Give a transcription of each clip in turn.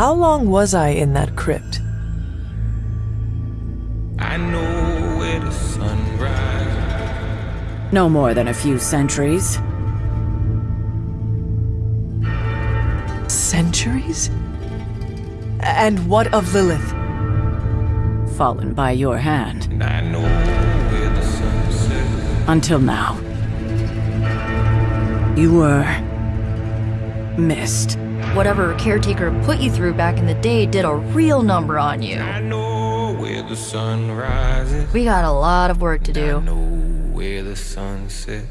How long was I in that crypt? I know where the sun rises. No more than a few centuries. Centuries? And what of Lilith? Fallen by your hand. And I know where the sun. Until now. You were... missed. Whatever caretaker put you through back in the day did a real number on you. I know where the sun rises. We got a lot of work to I do. know where the sun sets.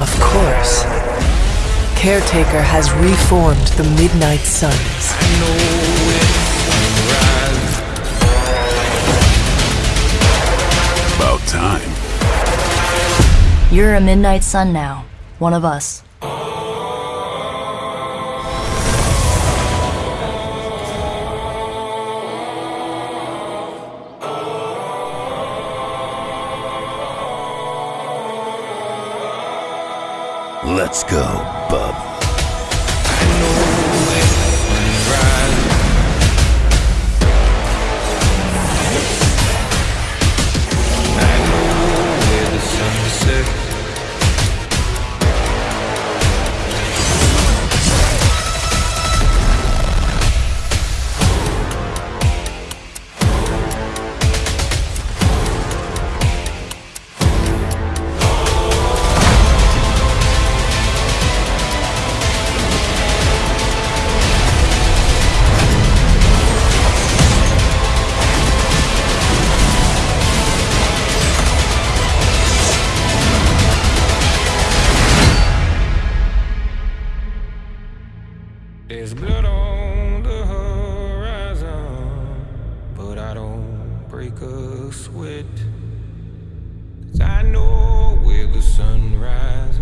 Of course. Caretaker has reformed the Midnight Suns. You're a Midnight Sun now. One of us. Let's go, bub. There's blood on the horizon, but I don't break a sweat. 'Cause I know where the sun rises.